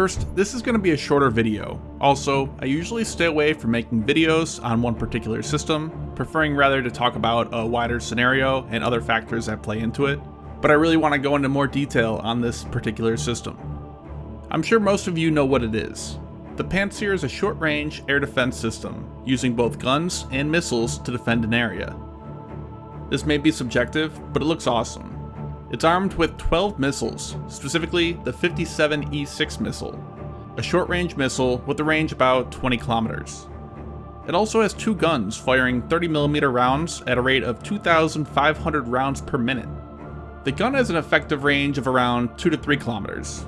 First, this is going to be a shorter video. Also, I usually stay away from making videos on one particular system, preferring rather to talk about a wider scenario and other factors that play into it, but I really want to go into more detail on this particular system. I'm sure most of you know what it is. The Pantsir is a short-range air defense system, using both guns and missiles to defend an area. This may be subjective, but it looks awesome. It's armed with 12 missiles, specifically the 57E6 missile, a short-range missile with a range about 20 kilometers. It also has two guns firing 30mm rounds at a rate of 2,500 rounds per minute. The gun has an effective range of around 2 to 3 kilometers.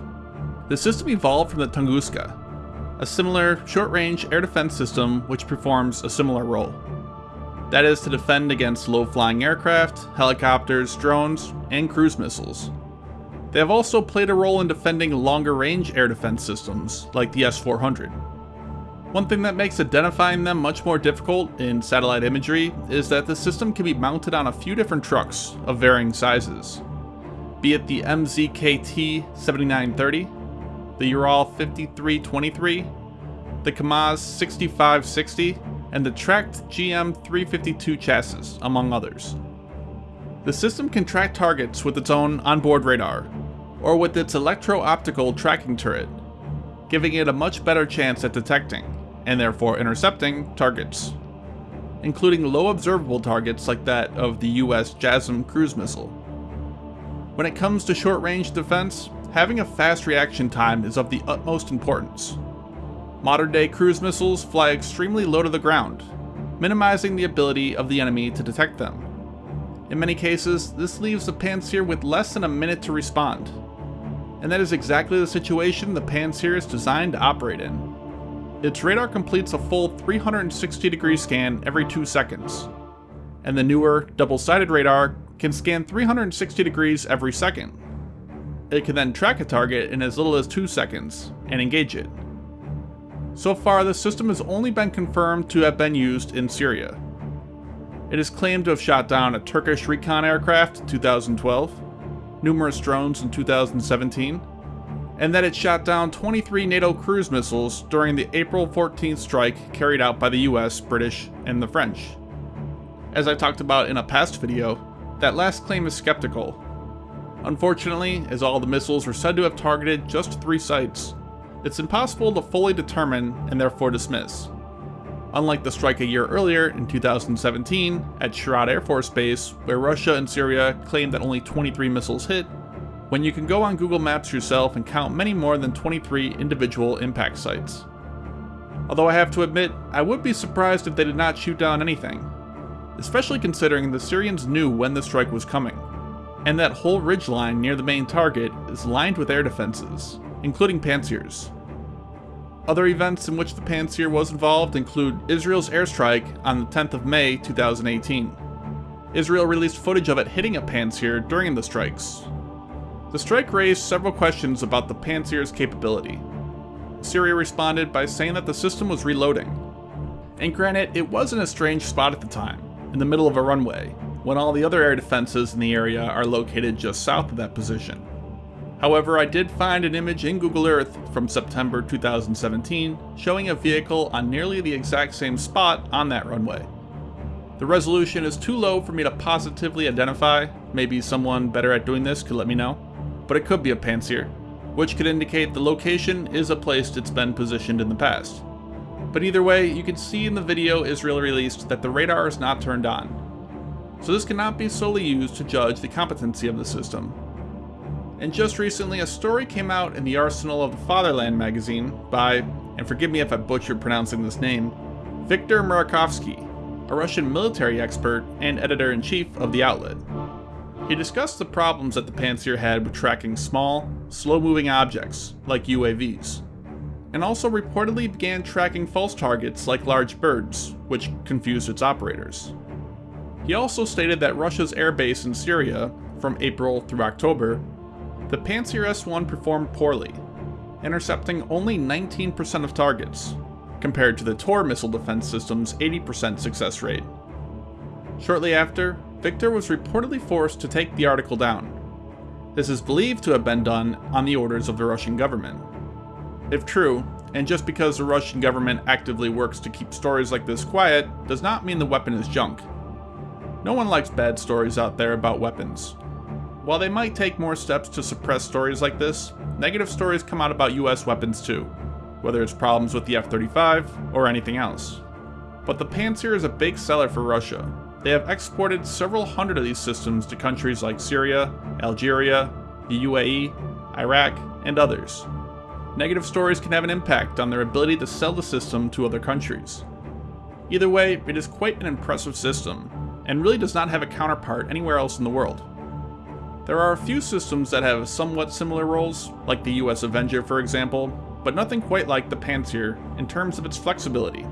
The system evolved from the Tunguska, a similar short-range air defense system which performs a similar role. That is to defend against low-flying aircraft, helicopters, drones, and cruise missiles. They have also played a role in defending longer-range air defense systems, like the S-400. One thing that makes identifying them much more difficult in satellite imagery is that the system can be mounted on a few different trucks of varying sizes. Be it the MZKT 7930, the Ural 5323, the KAMAZ 6560, and the tracked GM352 chassis, among others. The system can track targets with its own onboard radar, or with its electro-optical tracking turret, giving it a much better chance at detecting, and therefore intercepting, targets, including low observable targets like that of the US JASSM cruise missile. When it comes to short-range defense, having a fast reaction time is of the utmost importance, Modern day cruise missiles fly extremely low to the ground, minimizing the ability of the enemy to detect them. In many cases, this leaves the Pantsir with less than a minute to respond. And that is exactly the situation the Pantsir is designed to operate in. Its radar completes a full 360 degree scan every 2 seconds, and the newer, double-sided radar can scan 360 degrees every second. It can then track a target in as little as 2 seconds, and engage it. So far, the system has only been confirmed to have been used in Syria. It is claimed to have shot down a Turkish recon aircraft in 2012, numerous drones in 2017, and that it shot down 23 NATO cruise missiles during the April 14th strike carried out by the US, British, and the French. As I talked about in a past video, that last claim is skeptical. Unfortunately, as all the missiles were said to have targeted just three sites, it's impossible to fully determine and therefore dismiss. Unlike the strike a year earlier, in 2017, at Shayrat Air Force Base, where Russia and Syria claimed that only 23 missiles hit, when you can go on Google Maps yourself and count many more than 23 individual impact sites. Although I have to admit, I would be surprised if they did not shoot down anything, especially considering the Syrians knew when the strike was coming, and that whole ridgeline near the main target is lined with air defenses, including Pantsirs. Other events in which the Pantsir was involved include Israel's airstrike on the 10th of May 2018. Israel released footage of it hitting a Pantsir during the strikes. The strike raised several questions about the Pantsir's capability. Syria responded by saying that the system was reloading. And granted, it was in a strange spot at the time, in the middle of a runway, when all the other air defenses in the area are located just south of that position. However, I did find an image in Google Earth from September 2017 showing a vehicle on nearly the exact same spot on that runway. The resolution is too low for me to positively identify, maybe someone better at doing this could let me know, but it could be a Pantsir, which could indicate the location is a place it's been positioned in the past. But either way, you can see in the video Israel released that the radar is not turned on, so this cannot be solely used to judge the competency of the system, and just recently a story came out in the Arsenal of the Fatherland magazine by, and forgive me if I butchered pronouncing this name, Viktor Murakhovsky, a Russian military expert and editor-in-chief of the outlet. He discussed the problems that the Pantsir had with tracking small, slow-moving objects, like UAVs, and also reportedly began tracking false targets like large birds, which confused its operators. He also stated that Russia's airbase in Syria, from April through October, the Pantsir S-1 performed poorly, intercepting only 19% of targets, compared to the Tor missile defense system's 80% success rate. Shortly after, Victor was reportedly forced to take the article down. This is believed to have been done on the orders of the Russian government. If true, and just because the Russian government actively works to keep stories like this quiet, does not mean the weapon is junk. No one likes bad stories out there about weapons. While they might take more steps to suppress stories like this, negative stories come out about US weapons too, whether it's problems with the F-35 or anything else. But the Pantsir is a big seller for Russia. They have exported several hundred of these systems to countries like Syria, Algeria, the UAE, Iraq, and others. Negative stories can have an impact on their ability to sell the system to other countries. Either way, it is quite an impressive system, and really does not have a counterpart anywhere else in the world. There are a few systems that have somewhat similar roles, like the US Avenger for example, but nothing quite like the Pantsir in terms of its flexibility.